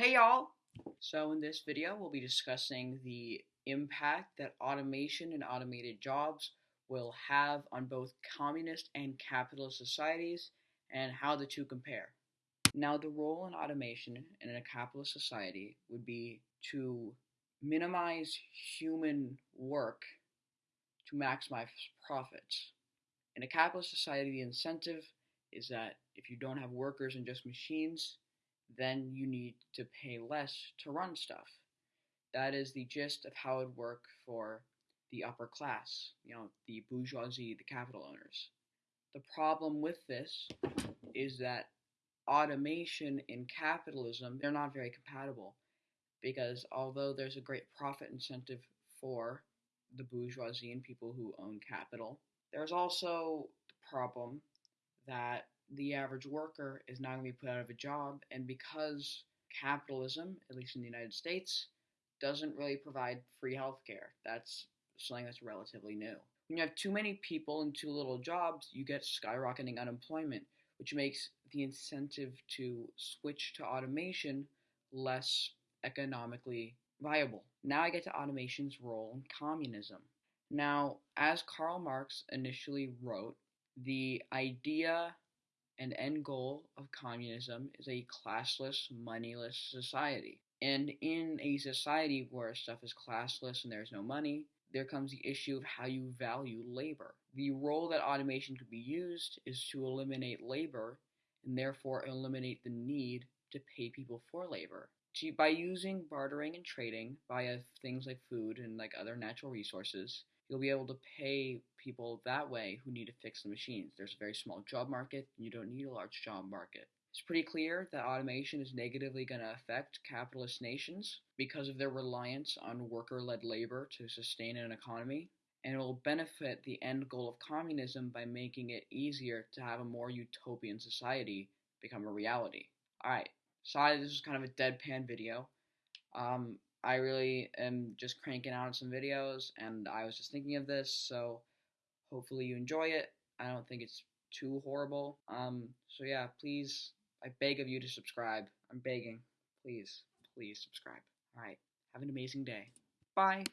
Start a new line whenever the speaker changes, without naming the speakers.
Hey y'all! So in this video we'll be discussing the impact that automation and automated jobs will have on both communist and capitalist societies and how the two compare. Now the role in automation in a capitalist society would be to minimize human work to maximize profits. In a capitalist society the incentive is that if you don't have workers and just machines, then you need to pay less to run stuff. That is the gist of how it would work for the upper class, you know, the bourgeoisie, the capital owners. The problem with this is that automation and capitalism, they're not very compatible because although there's a great profit incentive for the bourgeoisie and people who own capital, there's also the problem that the average worker is not going to be put out of a job, and because capitalism, at least in the United States, doesn't really provide free healthcare. That's something that's relatively new. When you have too many people and too little jobs, you get skyrocketing unemployment, which makes the incentive to switch to automation less economically viable. Now I get to automation's role in communism. Now, as Karl Marx initially wrote, the idea and end goal of communism is a classless, moneyless society. And in a society where stuff is classless and there's no money, there comes the issue of how you value labor. The role that automation could be used is to eliminate labor and therefore eliminate the need to pay people for labor. By using bartering and trading via things like food and like other natural resources, you'll be able to pay people that way who need to fix the machines. There's a very small job market, and you don't need a large job market. It's pretty clear that automation is negatively going to affect capitalist nations because of their reliance on worker led labor to sustain an economy, and it will benefit the end goal of communism by making it easier to have a more utopian society become a reality. Alright, sorry this is kind of a deadpan video. Um, I really am just cranking out some videos, and I was just thinking of this, so hopefully you enjoy it. I don't think it's too horrible. Um, so yeah, please, I beg of you to subscribe. I'm begging. Please, please subscribe. Alright, have an amazing day. Bye.